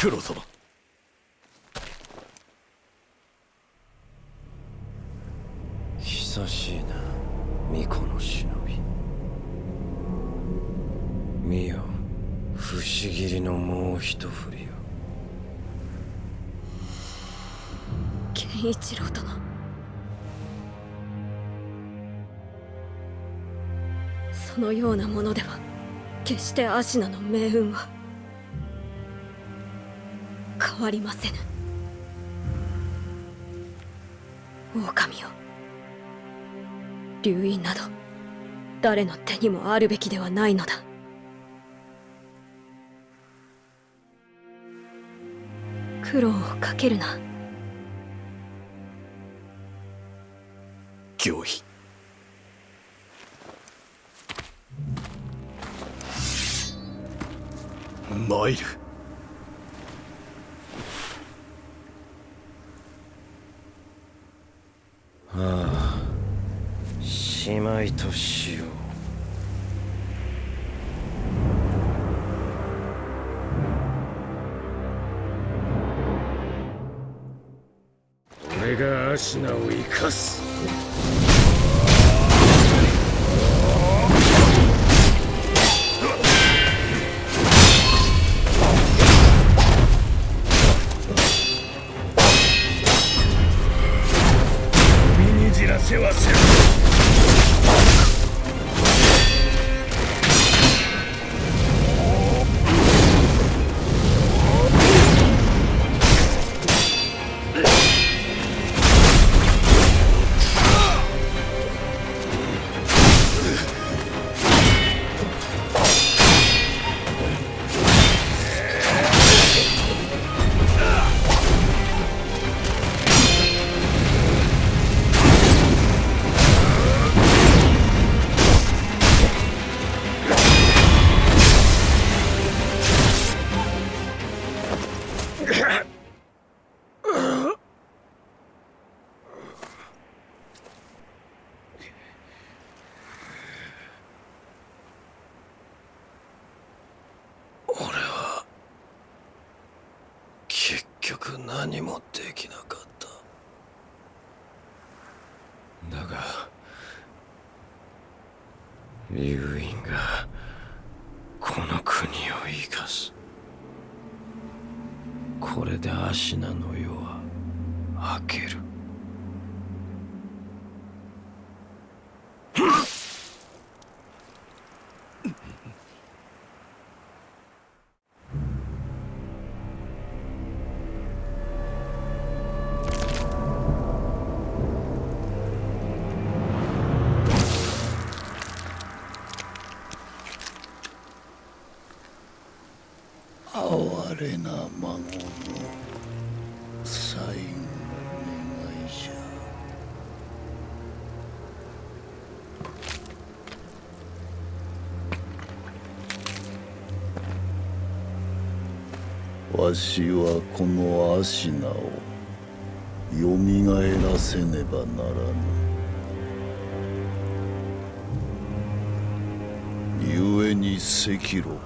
九郎様。久しいな巫女の忍び。見よ不思議りのもう一振りよ健一郎殿。そのようなものでは決してアシナの命運は。変わりませぬ。狼よ。流院など誰の手にもあるべきではないのだ。苦労をかけるな。行為。参る。しまいとしよう。俺がアシナを生かす。ん俺リュウインがこの国を生かす。これでアシナの世は明ける。私はこのアシナをよみがえらせねばならぬ。故に赤炉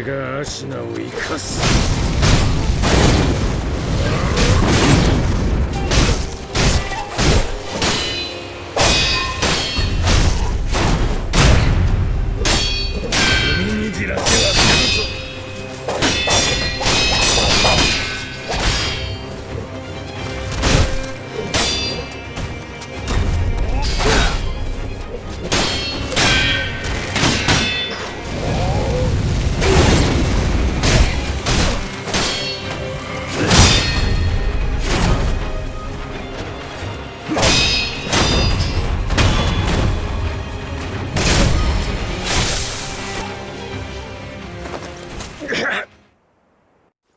俺がアシナを生かす。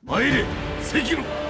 参れ関野。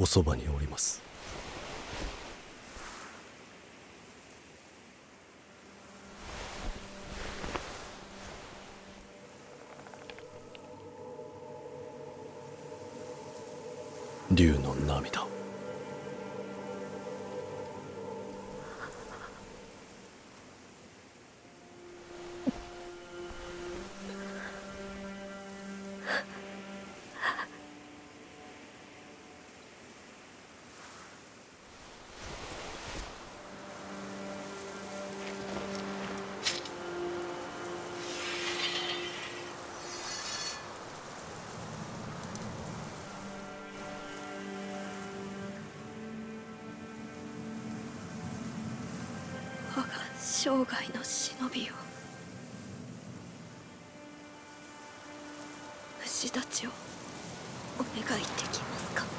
おそばにおります。生涯の忍びを虫たちをお願いできますか？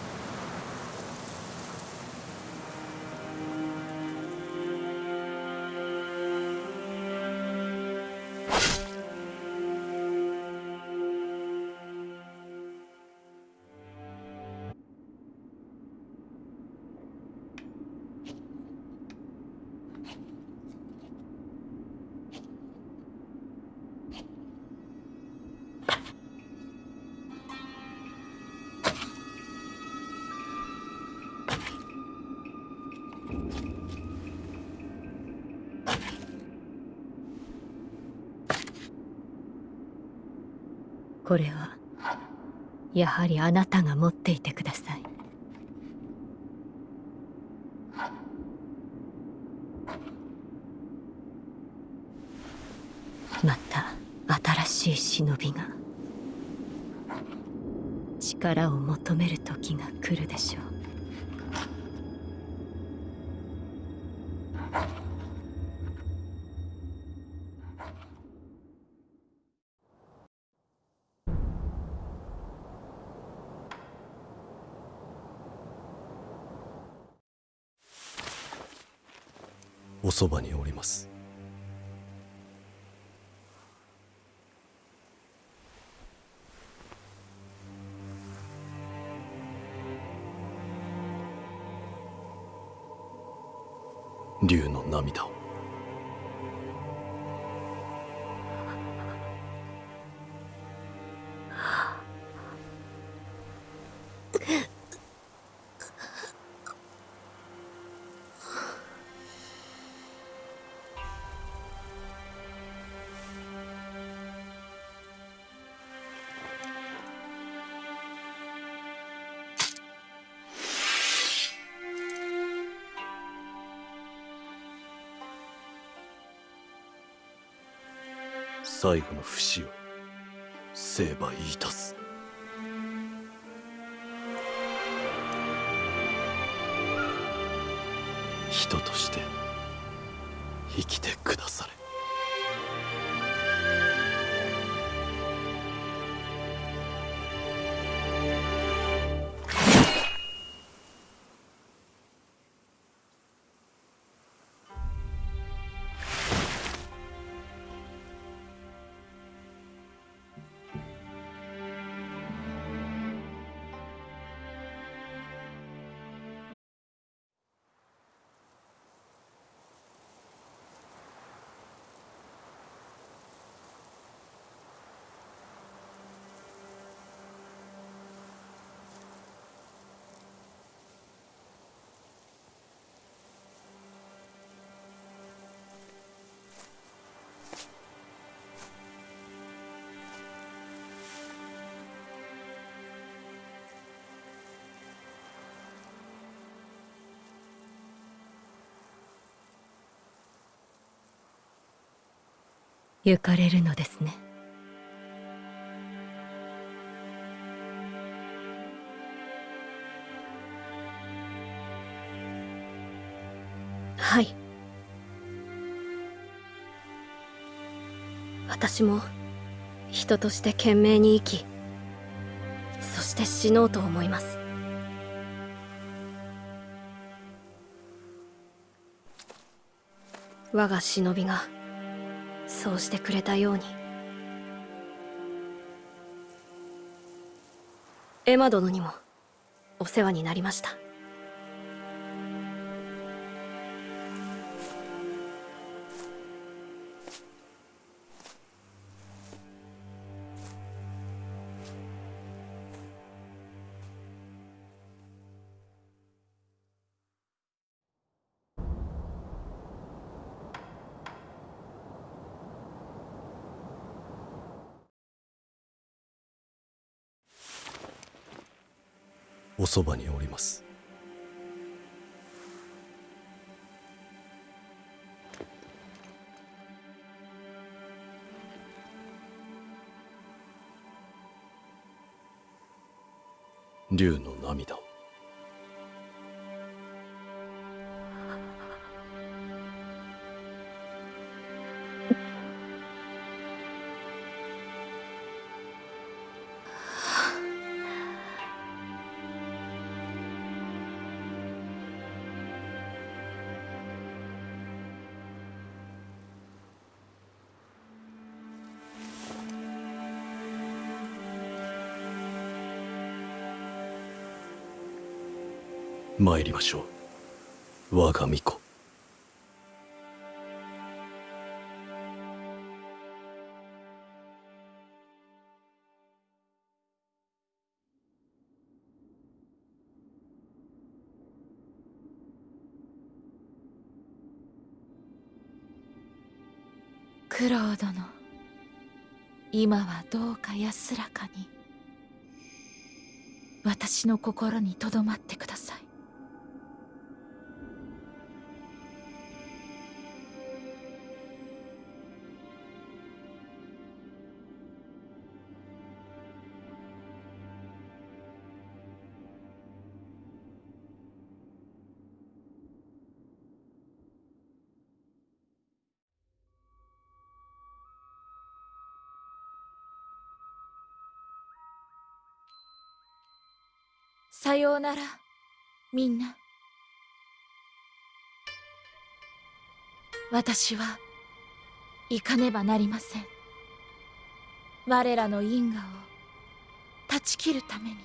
やはりあなたが持っていてください。また新しい忍びが力を求める時が来るでしょう。そばにおります。竜の涙を。最後の不死を成敗いたす。人として生きてくだされ。行かれるのですね。はい。私も人として懸命に生きそして死のうと思います。我が忍びがそうしてくれたように。エマ殿にもお世話になりました。おそばにおります。竜の涙。参りましょう。我が巫女。九郎殿。今はどうか安らかに。私の心にとどまってください。さようならみんな。私は行かねばなりません。我らの因果を断ち切るために。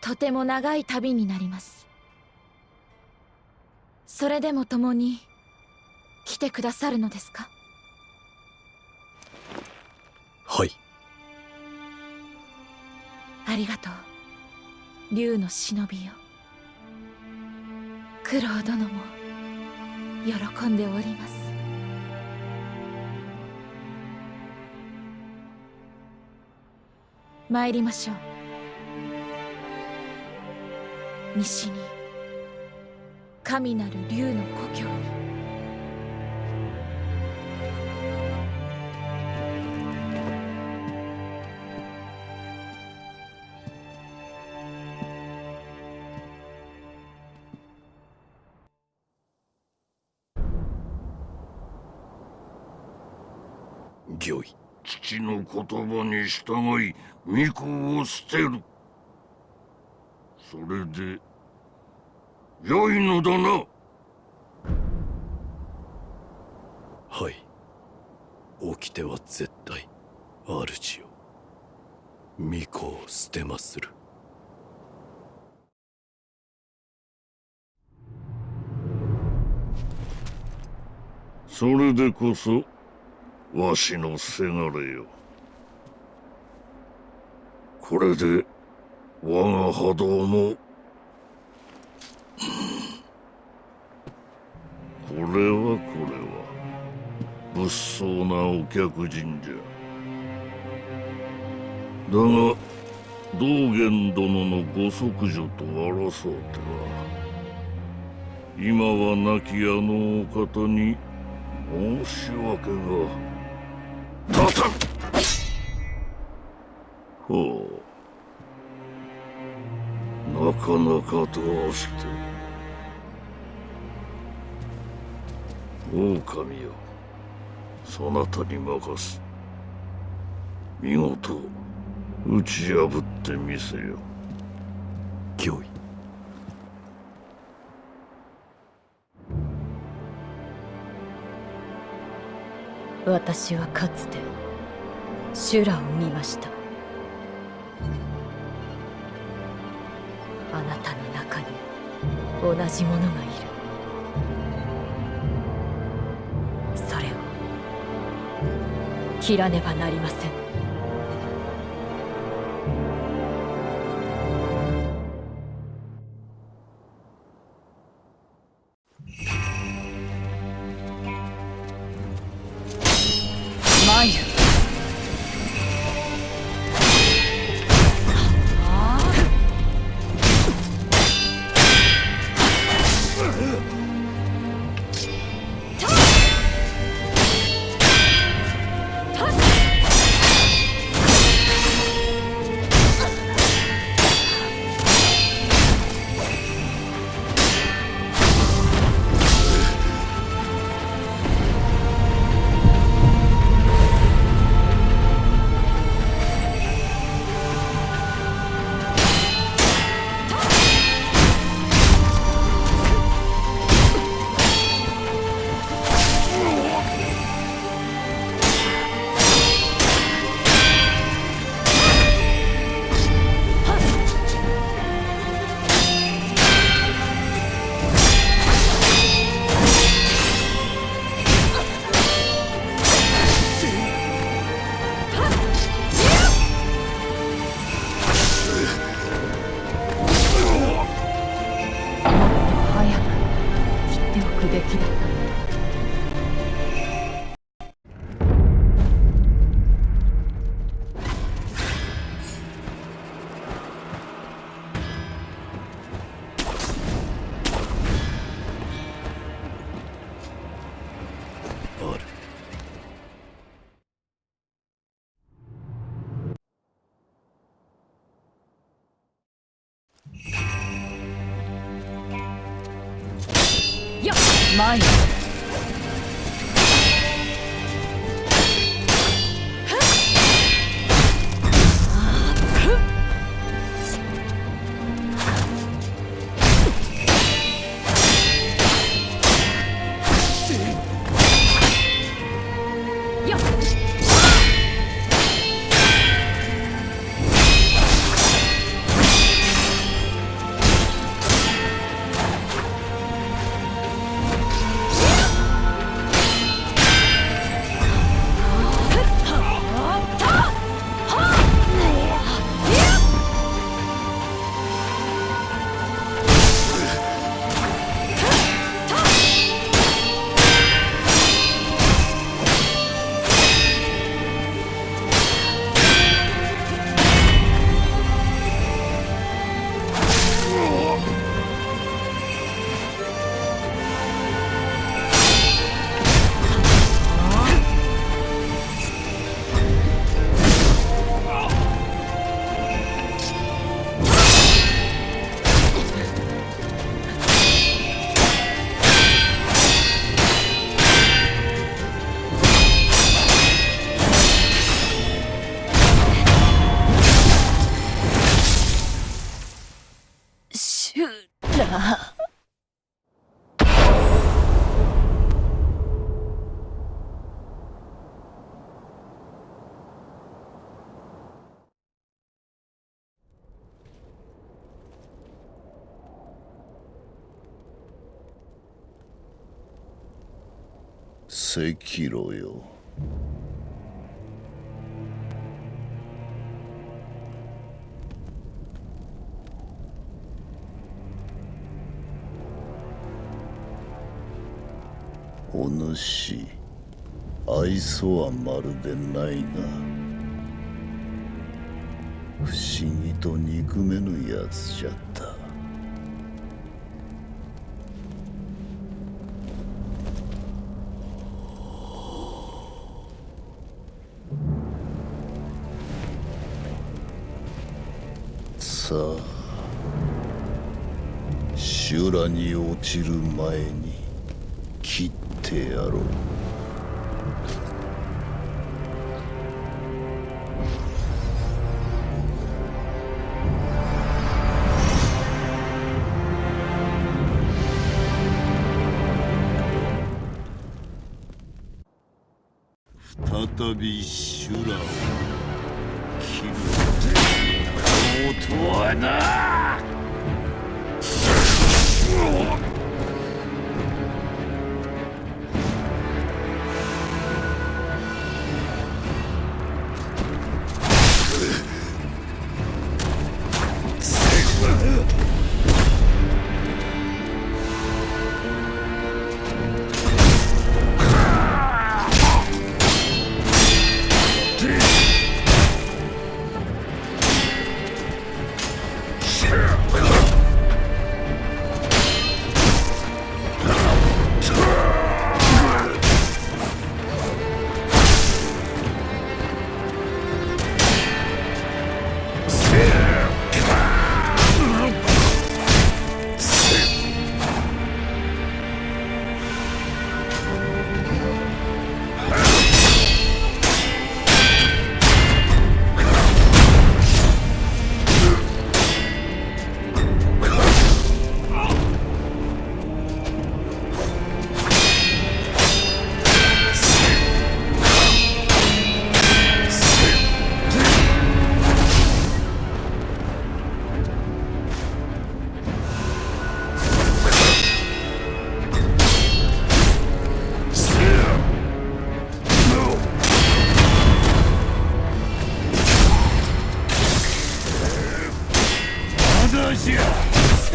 とても長い旅になります。それでも共に来てくださるのですか？はい。ありがとう。竜の忍びよ。九郎殿も喜んでおります。参りましょう。西に神なる竜の故郷に。御意。父の言葉に従い巫女を捨てる。それで良いのだな。はい。起きては絶対主よ巫女を捨てまする。それでこそわしのせがれよ。これで我が波動もこれはこれは物騒なお客人じゃ。だが道元殿のご息女と争うては今は亡きあのお方に申し訳が。立たんほう。なかなかどうして。狼よそなたに任す。見事。打ち破ってみせよ。御意私はかつて修羅を見ました。あなたの中に同じものがいる。それを切らねばなりません。赤炉よ。お主愛想はまるでないが不思議と憎めぬやつじゃった。さ修羅に落ちる前に切ってやろう。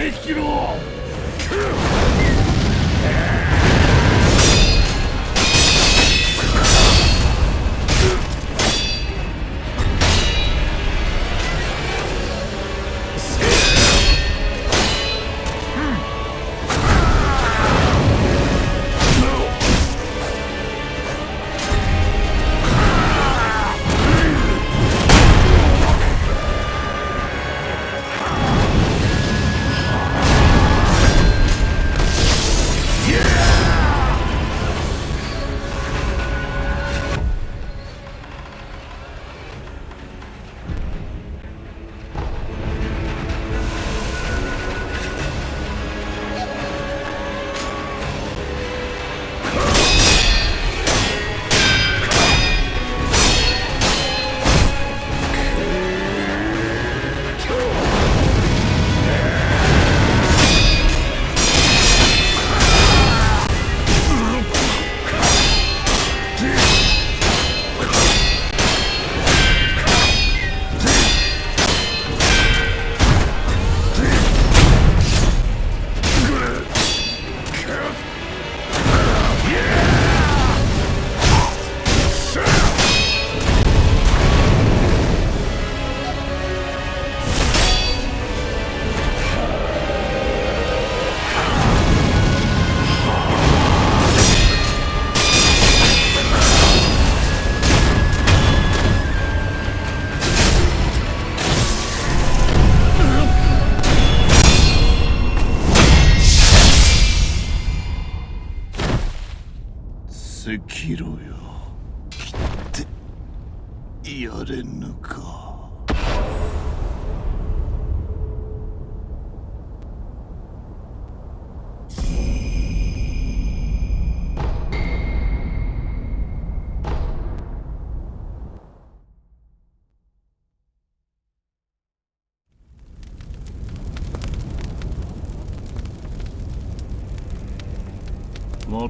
赤狼赤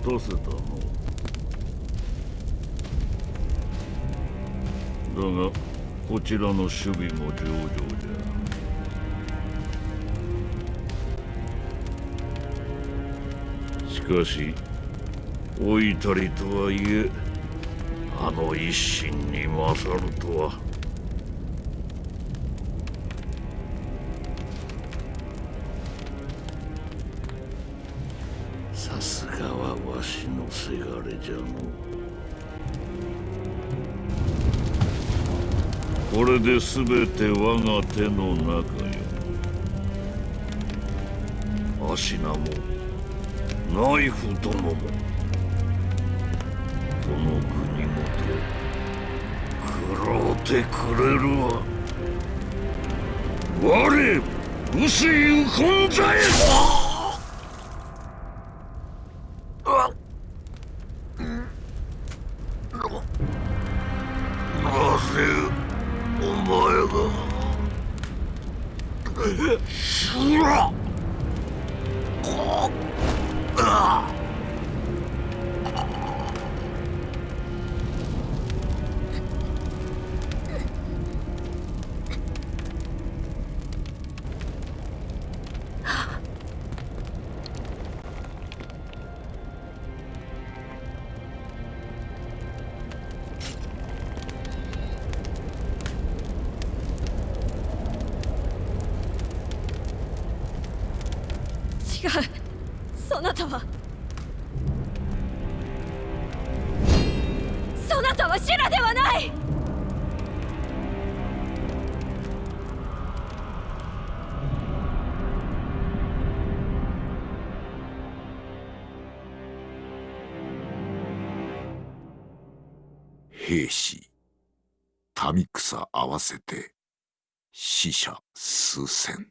待たせたのだがこちらの守備も上々じゃしかし老いたりとはいえあの一心に勝るとは。全て我が手の中よ。芦名もナイフ殿もこの国もと食ろうてくれるわ。我薄い本座へうそなたはそなたはシュラではない。兵士民草合わせて死者数千。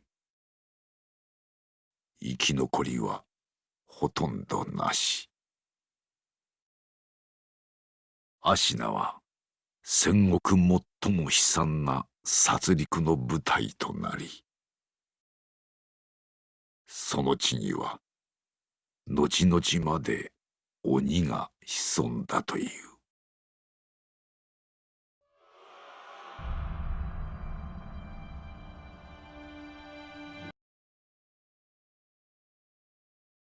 生き残りはほとんどなし。アシナは戦国最も悲惨な殺戮の舞台となりその地には後々まで鬼が潜んだという。